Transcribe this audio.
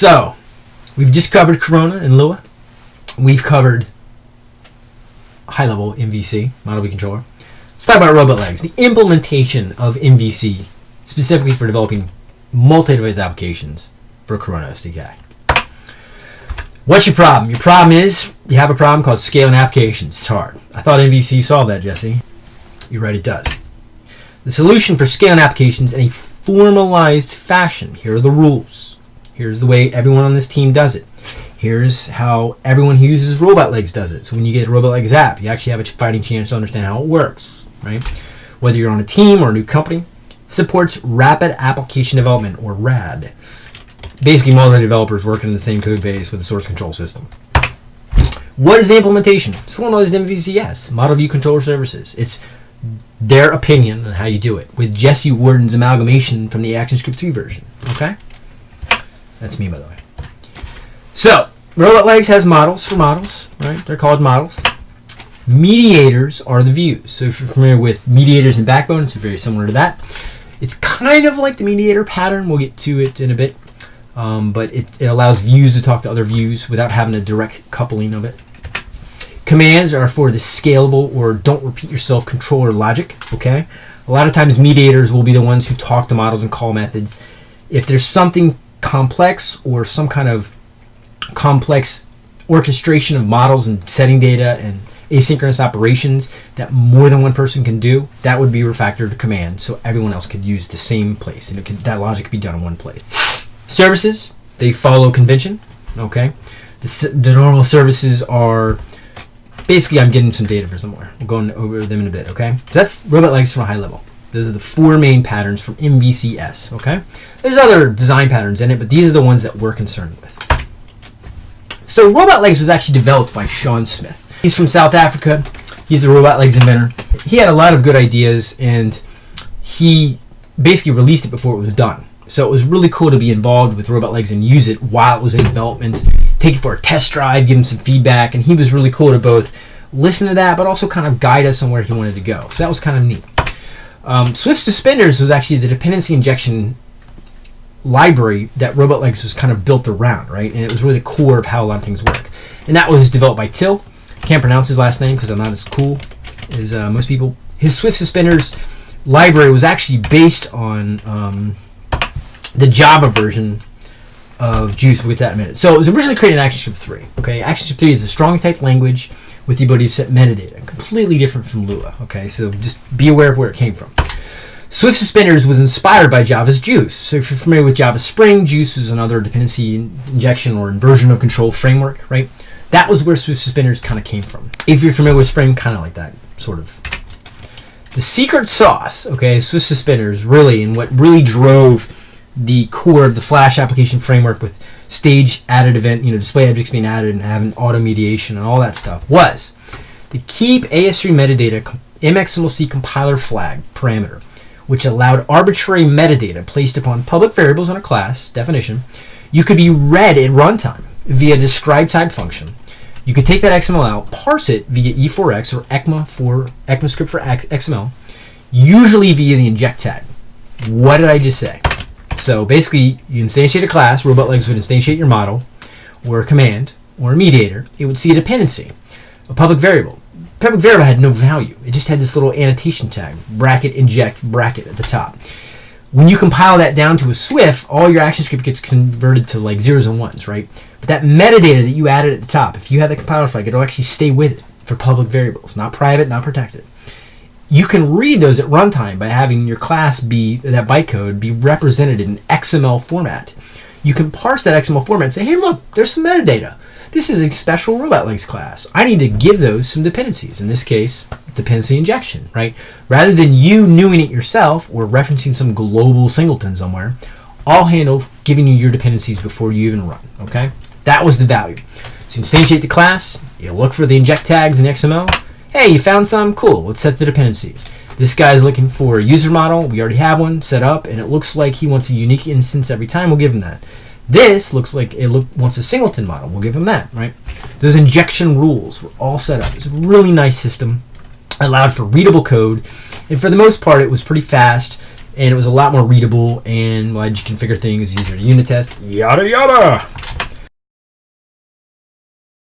So, we've just covered Corona and Lua. We've covered high level MVC, model view controller. Let's talk about robot legs. The implementation of MVC, specifically for developing multi device applications for Corona SDK. What's your problem? Your problem is you have a problem called scaling applications. It's hard. I thought MVC solved that, Jesse. You're right, it does. The solution for scaling applications in a formalized fashion. Here are the rules. Here's the way everyone on this team does it. Here's how everyone who uses Robot Legs does it. So when you get a Robot Legs app, you actually have a fighting chance to understand how it works, right? Whether you're on a team or a new company, supports rapid application development or RAD. Basically, multiple developers working in the same code base with a source control system. What is the implementation? It's formalized MVCS, Model View Controller Services. It's their opinion on how you do it, with Jesse Warden's amalgamation from the ActionScript 3 version. Okay? That's me, by the way. So, Robot Legs has models for models, right? They're called models. Mediators are the views. So, if you're familiar with mediators and backbone, it's very similar to that. It's kind of like the mediator pattern. We'll get to it in a bit. Um, but it, it allows views to talk to other views without having a direct coupling of it. Commands are for the scalable or don't repeat yourself controller logic. Okay, a lot of times mediators will be the ones who talk to models and call methods. If there's something complex or some kind of complex orchestration of models and setting data and asynchronous operations that more than one person can do, that would be refactored to command so everyone else could use the same place and could, that logic could be done in one place. Services, they follow convention. Okay, the, the normal services are basically I'm getting some data for somewhere. We'll go over them in a bit, okay? So that's robot legs from a high level. Those are the four main patterns from MVCS, okay? There's other design patterns in it, but these are the ones that we're concerned with. So robot legs was actually developed by Shaun Smith. He's from South Africa. He's the robot legs inventor. He had a lot of good ideas and he basically released it before it was done. So it was really cool to be involved with robot legs and use it while it was in development take it for a test drive, give him some feedback, and he was really cool to both listen to that, but also kind of guide us on where he wanted to go. So that was kind of neat. Um, Swift Suspenders was actually the dependency injection library that Robot Legs was kind of built around, right? And it was really the core of how a lot of things work. And that was developed by Till. Can't pronounce his last name because I'm not as cool as uh, most people. His Swift Suspenders library was actually based on um, the Java version of Guice. We'll get that in a minute. So it was originally created in ActionScript 3. Okay, ActionScript 3 is a strong type language with the ability to set metadata, completely different from Lua. Okay, so just be aware of where it came from. Swift Suspenders was inspired by Java's Guice. So if you're familiar with Java Spring, Guice is another dependency injection or inversion of control framework, right? That was where Swift Suspenders kind of came from. If you're familiar with Spring, kind of like that, sort of. The secret sauce, okay, Swift Suspenders, really, and what really drove the core of the Flash application framework with stage added event, you know, display objects being added and having auto mediation and all that stuff was to keep AS3 metadata MXMLC compiler flag parameter, which allowed arbitrary metadata placed upon public variables in a class definition. You could be read at runtime via describe type function. You could take that XML out, parse it via E4X or ECMA for ECMAScript for XML, usually via the inject tag. What did I just say? So basically, you instantiate a class, robot legs would instantiate your model, or a command, or a mediator. It would see a dependency, a public variable. Public variable had no value. It just had this little annotation tag, bracket, inject, bracket at the top. When you compile that down to a SWF, all your ActionScript gets converted to like zeros and ones, right? But that metadata that you added at the top, if you have the compiler flag, it'll actually stay with it for public variables, not private, not protected you can read those at runtime by having your class be that bytecode be represented in XML format. You can parse that XML format and say, hey, look, there's some metadata. This is a special robot legs class. I need to give those some dependencies. In this case, dependency injection, right? Rather than you knowing it yourself or referencing some global singleton somewhere, I'll handle giving you your dependencies before you even run, okay? That was the value. So instantiate the class, you look for the inject tags in XML, Hey, you found some? Cool, let's set the dependencies. This guy's looking for a user model. We already have one set up, and it looks like he wants a unique instance every time. We'll give him that. This looks like it look, wants a singleton model. We'll give him that, right? Those injection rules were all set up. It's a really nice system. Allowed for readable code, and for the most part, it was pretty fast. and it was a lot more readable and allowed you configure things easier to unit test. Yada yada.